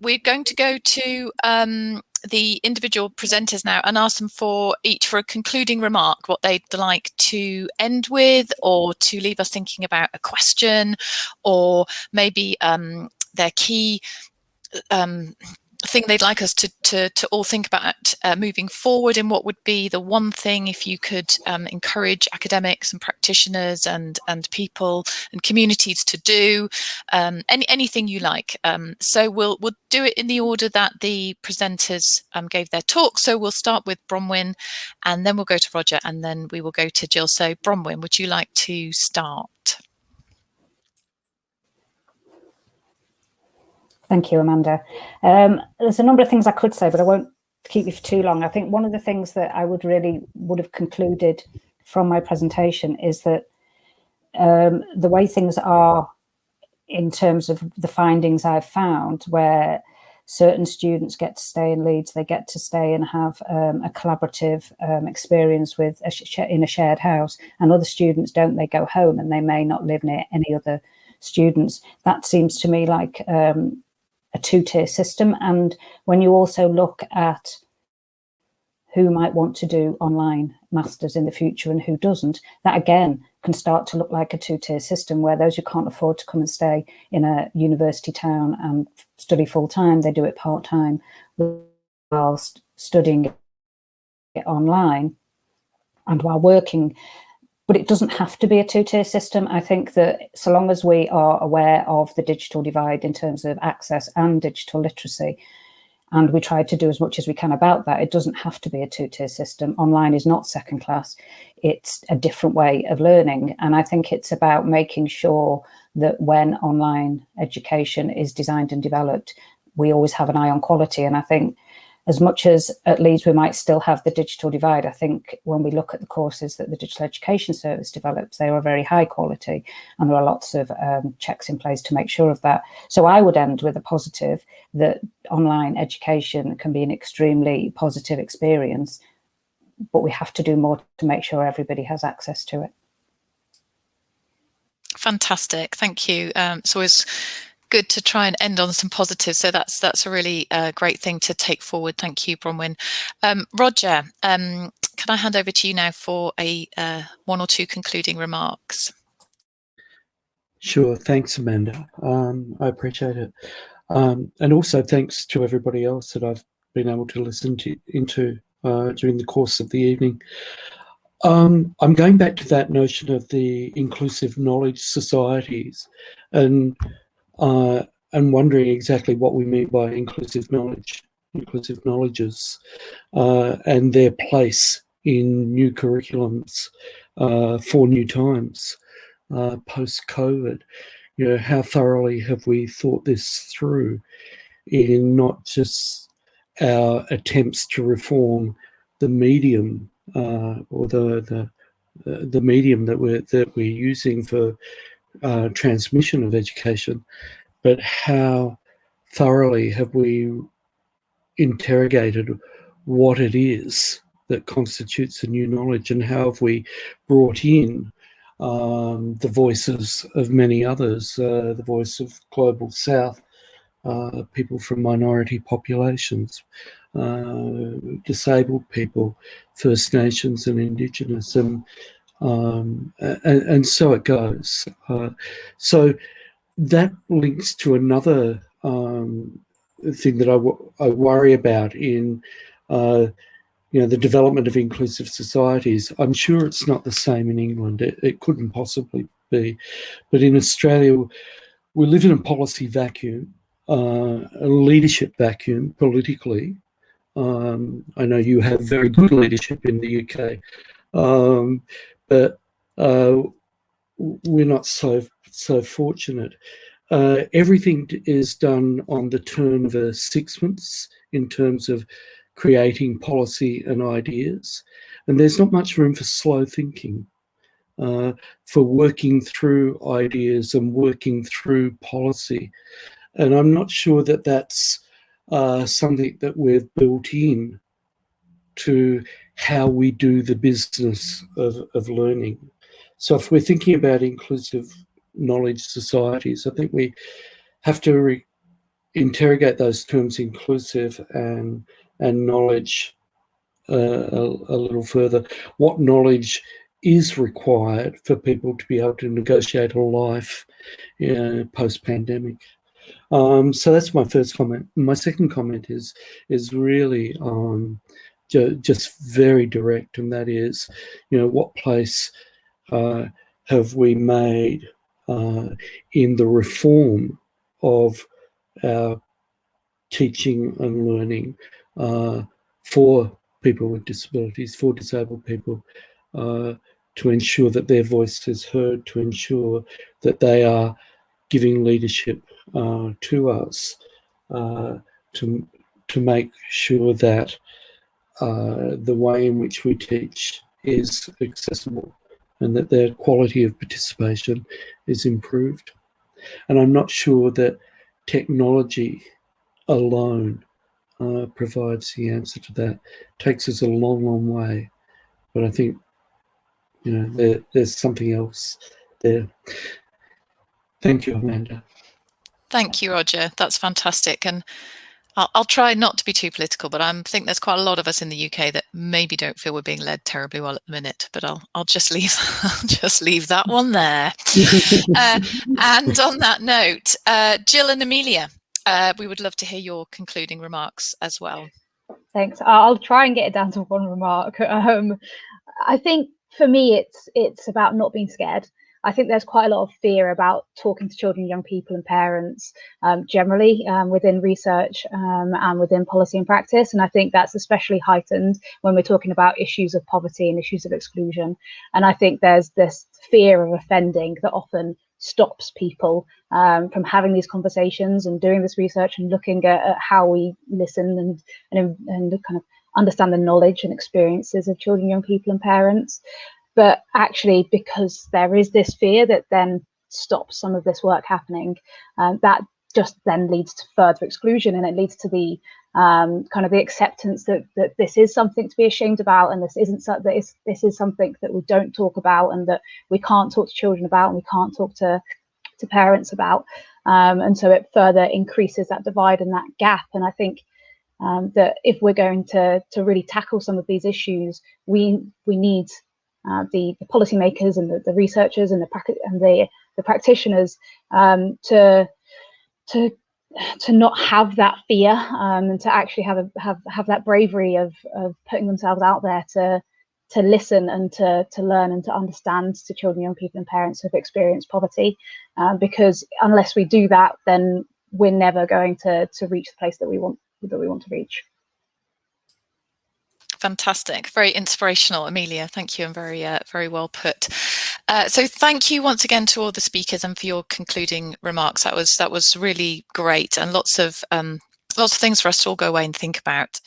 we're going to go to um, the individual presenters now and ask them for each for a concluding remark, what they'd like to end with or to leave us thinking about a question or maybe um, their key um, thing they'd like us to, to, to all think about uh, moving forward and what would be the one thing if you could um, encourage academics and practitioners and, and people and communities to do, um, any, anything you like. Um, so we'll, we'll do it in the order that the presenters um, gave their talk. So we'll start with Bronwyn and then we'll go to Roger and then we will go to Jill. So Bronwyn, would you like to start? Thank you, Amanda. Um, there's a number of things I could say, but I won't keep you for too long. I think one of the things that I would really would have concluded from my presentation is that um, the way things are in terms of the findings I've found where certain students get to stay in Leeds, they get to stay and have um, a collaborative um, experience with a in a shared house and other students don't, they go home and they may not live near any other students. That seems to me like um, a two-tier system. And when you also look at who might want to do online masters in the future and who doesn't, that again can start to look like a two-tier system where those who can't afford to come and stay in a university town and study full-time, they do it part-time whilst studying it online and while working but it doesn't have to be a two-tier system. I think that so long as we are aware of the digital divide in terms of access and digital literacy, and we try to do as much as we can about that, it doesn't have to be a two-tier system. Online is not second class. It's a different way of learning. And I think it's about making sure that when online education is designed and developed, we always have an eye on quality. And I think as much as at Leeds we might still have the digital divide, I think when we look at the courses that the Digital Education Service develops, they are very high quality and there are lots of um, checks in place to make sure of that. So I would end with a positive that online education can be an extremely positive experience, but we have to do more to make sure everybody has access to it. Fantastic, thank you. Um, it's good to try and end on some positives. So that's that's a really uh, great thing to take forward. Thank you, Bronwyn. Um, Roger, um, can I hand over to you now for a uh, one or two concluding remarks? Sure, thanks, Amanda. Um, I appreciate it. Um, and also thanks to everybody else that I've been able to listen to into uh, during the course of the evening. Um, I'm going back to that notion of the inclusive knowledge societies and uh, and wondering exactly what we mean by inclusive knowledge, inclusive knowledges, uh, and their place in new curriculums uh, for new times uh, post-COVID. You know, how thoroughly have we thought this through in not just our attempts to reform the medium uh, or the, the the medium that we're that we're using for uh, transmission of education, but how thoroughly have we interrogated what it is that constitutes a new knowledge and how have we brought in um, the voices of many others, uh, the voice of Global South, uh, people from minority populations, uh, disabled people, First Nations and Indigenous, and um, and, and, so it goes. Uh, so that links to another um, thing that I, I worry about in uh, you know the development of inclusive societies. I'm sure it's not the same in England. It, it couldn't possibly be, but in Australia, we live in a policy vacuum, uh, a leadership vacuum politically. Um, I know you have very good leadership in the UK, um, but uh, we're not so so fortunate. Uh, everything is done on the turn of a sixpence in terms of creating policy and ideas, and there's not much room for slow thinking, uh, for working through ideas and working through policy. And I'm not sure that that's uh, something that we've built in to how we do the business of, of learning. So if we're thinking about inclusive knowledge societies, I think we have to interrogate those terms inclusive and and knowledge uh, a, a, little further. What knowledge is required for people to be able to negotiate a life post-pandemic? Um, so that's my first comment. My second comment is is really um, ju just very direct, and that is, you know, what place uh, have we made uh, in the reform of our teaching and learning uh, for people with disabilities, for disabled people, uh, to ensure that their voice is heard, to ensure that they are giving leadership uh, to us, uh, to, to make sure that uh, the way in which we teach is accessible and that their quality of participation is improved. And I'm not sure that technology alone uh, provides the answer to that. It takes us a long, long way. But I think, you know, there, there's something else there. Thank you, Amanda. Thank you, Roger. That's fantastic. And I'll, I'll, try not to be too political, but I think there's quite a lot of us in the UK that maybe don't feel we're being led terribly well at the minute. But I'll I'll just leave I'll just leave that one there. uh, and on that note, uh, Jill and Amelia, uh, we would love to hear your concluding remarks as well. Thanks. I'll try and get it down to one remark. Um, I think for me, it's it's about not being scared. I think there's quite a lot of fear about talking to children, young people, and parents um, generally um, within research um, and within policy and practice. And I think that's especially heightened when we're talking about issues of poverty and issues of exclusion. And I think there's this fear of offending that often stops people um, from having these conversations and doing this research and looking at, at how we listen and, and, and kind of understand the knowledge and experiences of children, young people, and parents but actually because there is this fear that then stops some of this work happening um, that just then leads to further exclusion and it leads to the um, kind of the acceptance that, that this is something to be ashamed about and this isn't so, that this is something that we don't talk about and that we can't talk to children about and we can't talk to to parents about. Um, and so it further increases that divide and that gap. And I think um, that if we're going to to really tackle some of these issues we we need uh, the, the policymakers and the, the, researchers and the and the, the practitioners um, to to to not have that fear um, and to actually have a, have have that bravery of of putting themselves out there to to listen and to to learn and to understand to children, young people, and parents who've experienced poverty, uh, because unless we do that, then we're never going to to reach the place that we want that we want to reach. Fantastic, very inspirational, Amelia. Thank you and very, uh, very well put. Uh, so thank you once again to all the speakers and for your concluding remarks. That was that was really great and lots of um, lots of things for us to all go away and think about.